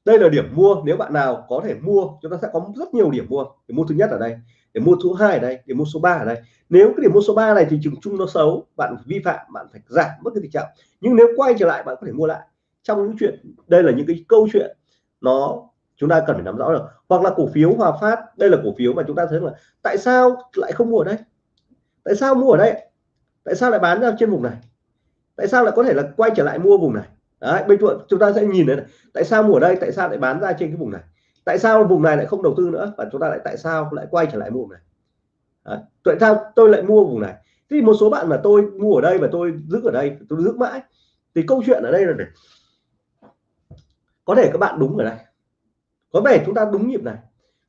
đây là điểm mua. Nếu bạn nào có thể mua chúng ta sẽ có rất nhiều điểm mua. Để mua thứ nhất ở đây để mua số 2 ở đây, để mua số 3 ở đây. Nếu cái điểm mua số 3 này thì trường chung nó xấu, bạn vi phạm, bạn phải giảm mất cái tình trạng. Nhưng nếu quay trở lại, bạn có thể mua lại. Trong những chuyện, đây là những cái câu chuyện nó chúng ta cần phải nắm rõ được. Hoặc là cổ phiếu Hòa Phát, đây là cổ phiếu mà chúng ta thấy là tại sao lại không mua ở đây? Tại sao mua ở đây? Tại sao lại bán ra trên vùng này? Tại sao lại có thể là quay trở lại mua vùng này? Đấy bây giờ chúng ta sẽ nhìn đấy này. tại sao mua ở đây, tại sao lại bán ra trên cái vùng này? Tại sao vùng này lại không đầu tư nữa? Và chúng ta lại tại sao lại quay trở lại mua vùng này tại sao tôi lại mua vùng này? Thì một số bạn mà tôi mua ở đây và tôi giữ ở đây, tôi giữ mãi. Thì câu chuyện ở đây là này. Có thể các bạn đúng ở đây. Có thể chúng ta đúng nhịp này.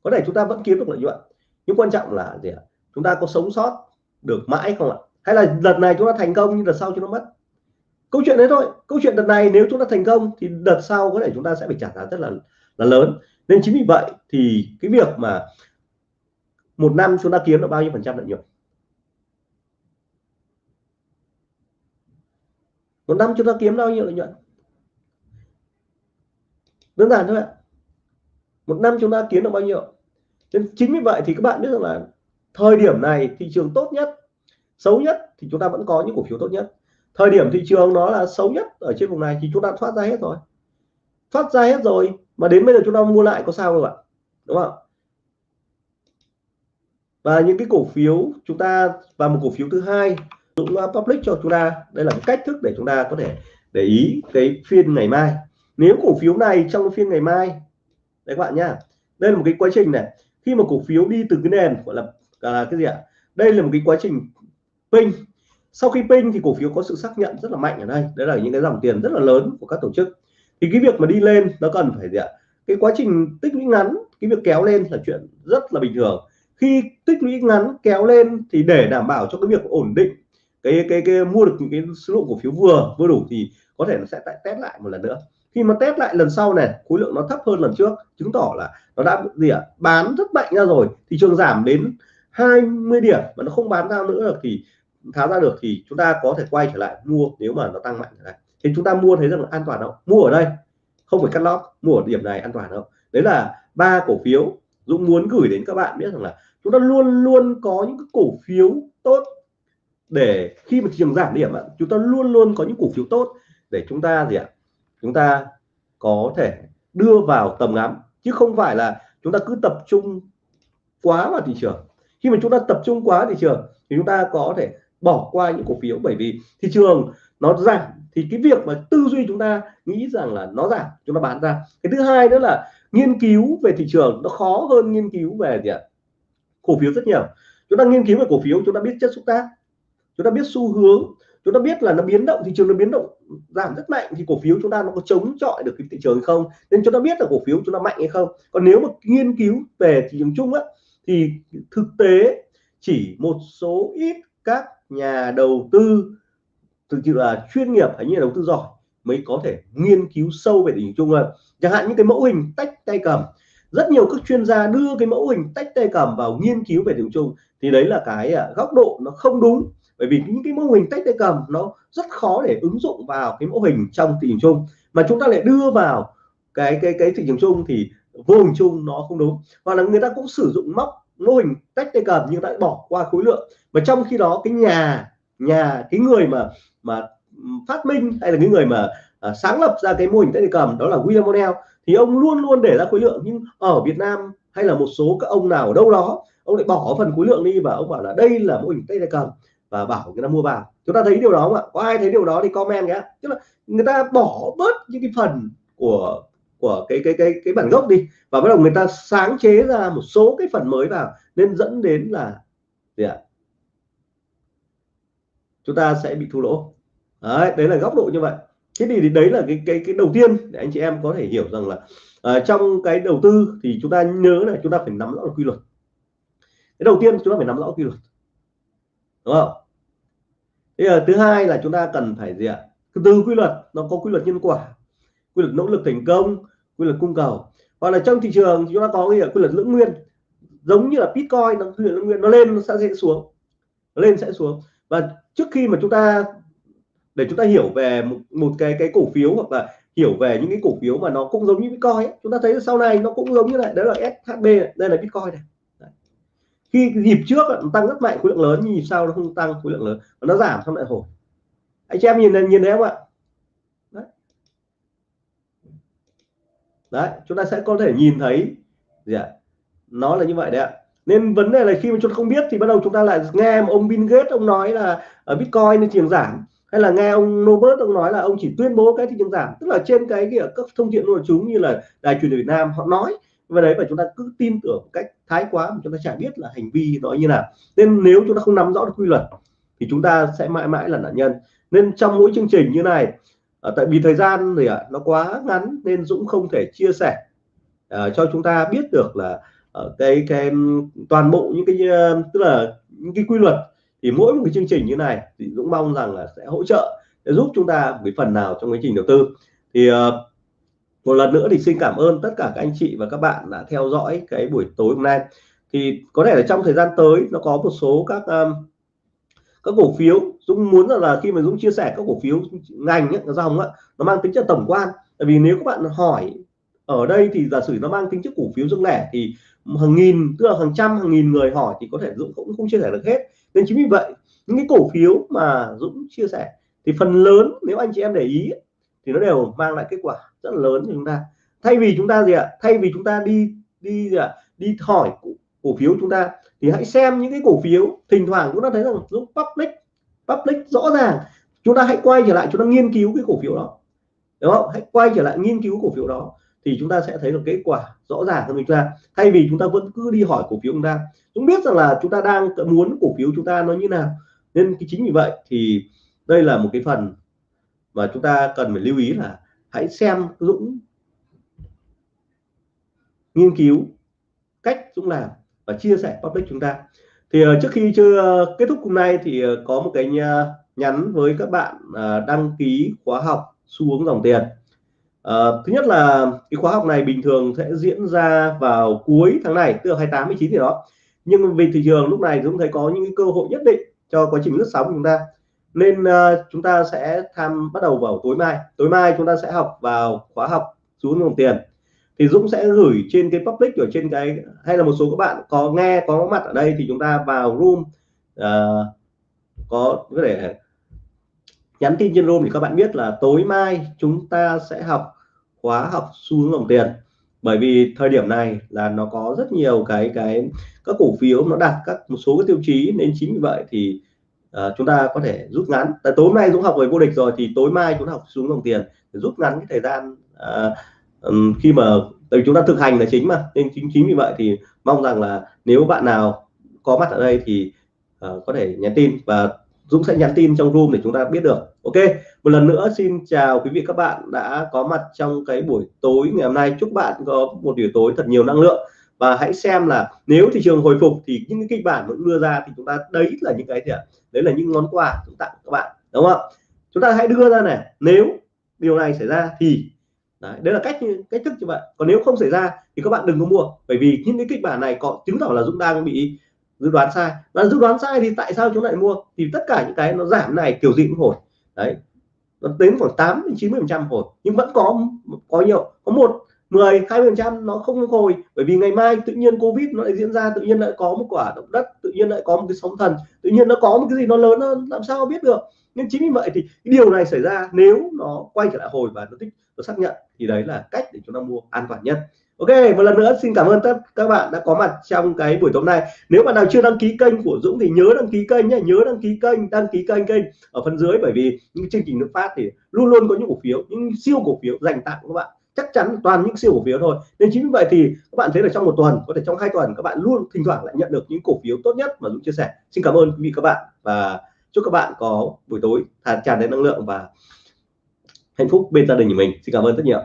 Có thể chúng ta vẫn kiếm được lợi nhuận. Nhưng quan trọng là gì ạ? Chúng ta có sống sót được mãi không ạ? Hay là đợt này chúng ta thành công nhưng đợt sau chúng nó mất? Câu chuyện đấy thôi. Câu chuyện đợt này nếu chúng ta thành công thì đợt sau có thể chúng ta sẽ phải trả giá rất là là lớn nên chính vì vậy thì cái việc mà một năm chúng ta kiếm được bao nhiêu phần trăm lợi nhuận? Một năm chúng ta kiếm bao nhiêu lợi nhuận? Đơn giản thôi ạ. Một năm chúng ta kiếm được bao nhiêu? Nên chính vì vậy thì các bạn biết rằng là thời điểm này thị trường tốt nhất, xấu nhất thì chúng ta vẫn có những cổ phiếu tốt nhất. Thời điểm thị trường nó là xấu nhất ở trên vùng này thì chúng ta thoát ra hết rồi. Thoát ra hết rồi mà đến bây giờ chúng ta mua lại có sao không ạ? Đúng không? Và những cái cổ phiếu chúng ta và một cổ phiếu thứ hai cũng public cho chúng ta. Đây là cách thức để chúng ta có thể để ý cái phiên ngày mai. Nếu cổ phiếu này trong phiên ngày mai đấy các bạn nhá. Đây là một cái quá trình này. Khi mà cổ phiếu đi từ cái nền gọi là à, cái gì ạ? Đây là một cái quá trình pin. Sau khi pin thì cổ phiếu có sự xác nhận rất là mạnh ở đây. Đấy là những cái dòng tiền rất là lớn của các tổ chức thì cái việc mà đi lên nó cần phải gì ạ? Cái quá trình tích lũy ngắn, cái việc kéo lên là chuyện rất là bình thường. Khi tích lũy ngắn, kéo lên thì để đảm bảo cho cái việc ổn định cái cái cái mua được những cái số lượng cổ phiếu vừa vừa đủ thì có thể nó sẽ lại test lại một lần nữa. Khi mà test lại lần sau này, khối lượng nó thấp hơn lần trước, chứng tỏ là nó đã gì ạ? Bán rất mạnh ra rồi, thị trường giảm đến 20 điểm mà nó không bán ra nữa được thì, tháo ra được thì chúng ta có thể quay trở lại mua nếu mà nó tăng mạnh trở lại thì chúng ta mua thấy rằng là an toàn đâu mua ở đây, không phải cắt lót, mua ở điểm này an toàn đâu đấy là ba cổ phiếu Dũng muốn gửi đến các bạn biết rằng là chúng ta luôn luôn có những cái cổ phiếu tốt để khi mà thị trường giảm điểm chúng ta luôn luôn có những cổ phiếu tốt để chúng ta gì ạ? Chúng ta có thể đưa vào tầm ngắm, chứ không phải là chúng ta cứ tập trung quá vào thị trường. Khi mà chúng ta tập trung quá thị trường thì chúng ta có thể bỏ qua những cổ phiếu. Bởi vì thị trường nó giảm thì cái việc mà tư duy chúng ta nghĩ rằng là nó giảm, chúng ta bán ra. Cái thứ hai nữa là nghiên cứu về thị trường, nó khó hơn nghiên cứu về gì ạ? Cổ phiếu rất nhiều. Chúng ta nghiên cứu về cổ phiếu, chúng ta biết chất xúc tác, chúng ta biết xu hướng, chúng ta biết là nó biến động, thị trường nó biến động, giảm rất mạnh thì cổ phiếu chúng ta nó có chống chọi được cái thị trường hay không? Nên chúng ta biết là cổ phiếu chúng ta mạnh hay không? Còn nếu mà nghiên cứu về thị trường chung á, thì thực tế chỉ một số ít các nhà đầu tư, thực sự là chuyên nghiệp hay như đầu tư giỏi mới có thể nghiên cứu sâu về thị trường chung hơn. Chẳng hạn những cái mẫu hình tách tay cầm, rất nhiều các chuyên gia đưa cái mẫu hình tách tay cầm vào nghiên cứu về thị trường chung thì đấy là cái à, góc độ nó không đúng. Bởi vì những cái mô hình tách tay cầm nó rất khó để ứng dụng vào cái mô hình trong thị trường chung. Mà chúng ta lại đưa vào cái cái cái thị trường chung thì vô hình chung nó không đúng. Hoặc là người ta cũng sử dụng móc mô hình tách tay cầm nhưng lại bỏ qua khối lượng. Và trong khi đó cái nhà nhà cái người mà mà phát minh hay là cái người mà à, sáng lập ra cái mô hình tay cầm đó là William O'Neill thì ông luôn luôn để ra khối lượng. Nhưng ở Việt Nam hay là một số các ông nào ở đâu đó ông lại bỏ phần khối lượng đi và ông bảo là đây là mô hình tay cầm và bảo người ta mua vào. Chúng ta thấy điều đó không ạ? Có ai thấy điều đó thì comment nhé. Tức là người ta bỏ bớt những cái phần của của cái cái cái cái bản gốc đi. Và bắt đầu người ta sáng chế ra một số cái phần mới vào nên dẫn đến là gì ạ? Chúng ta sẽ bị thua lỗ. Đấy, đấy là góc độ như vậy. Thế thì đấy là cái cái cái đầu tiên để anh chị em có thể hiểu rằng là uh, trong cái đầu tư thì chúng ta nhớ là chúng ta phải nắm rõ quy luật. Cái đầu tiên chúng ta phải nắm rõ quy luật. Đúng không? Thế là thứ hai là chúng ta cần phải gì ạ? Từ quy luật nó có quy luật nhân quả quy luật nỗ lực thành công quy luật cung cầu. Hoặc là trong thị trường chúng ta có cái quy luật lưỡng nguyên. Giống như là bitcoin nó quy luật lưỡng nguyên nó lên nó sẽ xuống. Nó lên sẽ xuống. Và trước khi mà chúng ta để chúng ta hiểu về một, một cái cái cổ phiếu hoặc là hiểu về những cái cổ phiếu mà nó cũng giống như bitcoin ấy. chúng ta thấy sau này nó cũng giống như này. Đó là shb này. đây là bitcoin này. Đấy. khi nhịp trước nó tăng rất mạnh khối lượng lớn. Nhưng nhịp sau nó không tăng khối lượng lớn. Và nó giảm xong lại hồi. Anh chị em nhìn nhìn thấy không ạ đấy đấy, chúng ta sẽ có thể nhìn thấy gì ạ? Nó là như vậy đấy ạ. Nên vấn đề là khi mà chúng ta không biết thì bắt đầu chúng ta lại nghe ông Bill Gates, ông nói là ở Bitcoin thị trường giảm, hay là nghe ông Nobert ông nói là ông chỉ tuyên bố cái thị trường giảm. Tức là trên cái cái các thông tin của chúng như là đài truyền hình Việt Nam họ nói, và đấy, và chúng ta cứ tin tưởng một cách thái quá mà chúng ta chả biết là hành vi nó như nào. Nên nếu chúng ta không nắm rõ được quy luật thì chúng ta sẽ mãi mãi là nạn nhân. Nên trong mỗi chương trình như này à, tại vì thời gian thì à, nó quá ngắn nên Dũng không thể chia sẻ à, cho chúng ta biết được là uh, cái cái toàn bộ những cái tức là những cái quy luật thì mỗi một cái chương trình như này thì Dũng mong rằng là sẽ hỗ trợ để giúp chúng ta một phần nào trong quá trình đầu tư. Thì à, một lần nữa thì xin cảm ơn tất cả các anh chị và các bạn đã theo dõi cái buổi tối hôm nay. Thì có thể là trong thời gian tới nó có một số các um, các cổ phiếu Dũng muốn là, là khi mà Dũng chia sẻ các cổ phiếu ngành ấy, dòng ấy, nó mang tính chất tổng quan. Tại vì nếu các bạn hỏi ở đây thì giả sử nó mang tính chất cổ phiếu riêng lẻ thì hàng nghìn tức là hàng trăm hàng nghìn người hỏi thì có thể Dũng cũng không chia sẻ được hết. Nên chính vì vậy những cái cổ phiếu mà Dũng chia sẻ thì phần lớn nếu anh chị em để ý thì nó đều mang lại kết quả rất là lớn cho chúng ta. Thay vì chúng ta gì ạ? Thay vì chúng ta đi đi gì ạ? Đi hỏi cổ, cổ phiếu chúng ta thì hãy xem những cái cổ phiếu, thỉnh thoảng chúng ta thấy rằng lúc public public rõ ràng, chúng ta hãy quay trở lại, chúng ta nghiên cứu cái cổ phiếu đó. Đúng không? Hãy quay trở lại nghiên cứu cổ phiếu đó thì chúng ta sẽ thấy được kết quả rõ ràng hơn chúng ta. Thay vì chúng ta vẫn cứ đi hỏi cổ phiếu chúng ta. Chúng biết rằng là chúng ta đang muốn cổ phiếu chúng ta nó như nào. Nên cái chính vì vậy thì đây là một cái phần mà chúng ta cần phải lưu ý là hãy xem Dũng nghiên cứu cách Dũng làm và chia sẻ public chúng ta. Thì ờ, trước khi chưa ờ, kết thúc hôm nay thì ờ, có một cái nhắn với các bạn đăng ký khóa học xu hướng dòng tiền. À, thứ nhất là cái khóa học này bình thường sẽ diễn ra vào cuối tháng này tức là 28 19 thì đó. Nhưng vì thị trường lúc này chúng thấy có những cơ hội nhất định cho quá trình lướt sóng của chúng ta. Nên uh, chúng ta sẽ tham bắt đầu vào tối mai. Tối mai chúng ta sẽ học vào khóa học xuống dòng tiền thì Dũng sẽ gửi trên cái public ở trên cái hay là một số các bạn có nghe có mặt ở đây thì chúng ta vào room uh, có có thể nhắn tin trên room thì các bạn biết là tối mai chúng ta sẽ học khóa học xu hướng dòng tiền. Bởi vì thời điểm này là nó có rất nhiều cái cái các cổ phiếu nó đạt các một số cái tiêu chí nên chính vì vậy thì uh, chúng ta có thể rút ngắn. Tại tối nay Dũng học về vô địch rồi thì tối mai chúng ta học xuống dòng tiền để rút ngắn cái thời gian uh, um, khi mà tại chúng ta thực hành là chính mà nên chính chính vì vậy thì mong rằng là nếu bạn nào có mặt ở đây thì uh, có thể nhắn tin và Dũng sẽ nhắn tin trong room để chúng ta biết được. Ok một lần nữa xin chào quý vị các bạn đã có mặt trong cái buổi tối ngày hôm nay. Chúc bạn có một buổi tối thật nhiều năng lượng. Và hãy xem là nếu thị trường hồi phục thì những cái kịch bản vẫn đưa ra thì chúng ta đấy là những cái gì ạ? Đấy là những món quà chúng tặng các bạn đúng không chúng ta hãy đưa ra này nếu điều này xảy ra thì đấy, đấy là cách cách thức như vậy. Còn nếu không xảy ra thì các bạn đừng có mua bởi vì những cái kịch bản này có chứng tỏ là Dũng đang bị dự đoán sai. Và dự đoán sai thì tại sao chúng lại mua? Thì tất cả những cái nó giảm này kiểu gì cũng hồi. Đấy nó đến khoảng 8 đến 90 phần trăm hồi. Nhưng vẫn có có nhiều có một 10 20 phần trăm nó không hồi. Bởi vì ngày mai tự nhiên covid nó lại diễn ra tự nhiên lại có một quả động đất tự nhiên lại có một cái sóng thần tự nhiên nó có một cái gì nó lớn hơn làm sao biết được? Nhưng chính vì vậy thì cái điều này xảy ra nếu nó quay trở lại hồi và nó tích nó xác nhận thì đấy là cách để chúng ta mua an toàn nhất. Ok, một lần nữa xin cảm ơn tất các bạn đã có mặt trong cái buổi tối nay. Nếu bạn nào chưa đăng ký kênh của Dũng thì nhớ đăng ký kênh nhé nhớ đăng ký kênh, đăng ký kênh kênh ở phần dưới bởi vì những chương trình nước phát thì luôn luôn có những cổ phiếu, những siêu cổ phiếu dành tặng các bạn. Chắc chắn toàn những siêu cổ phiếu thôi. Nên chính vì vậy thì các bạn thấy là trong một tuần, có thể trong hai tuần các bạn luôn thỉnh thoảng lại nhận được những cổ phiếu tốt nhất mà Dũng chia sẻ. Xin cảm ơn quý vị các bạn và chúc các bạn có buổi tối tràn đầy năng lượng và hạnh phúc bên gia đình của mình. Xin cảm ơn rất nhiều.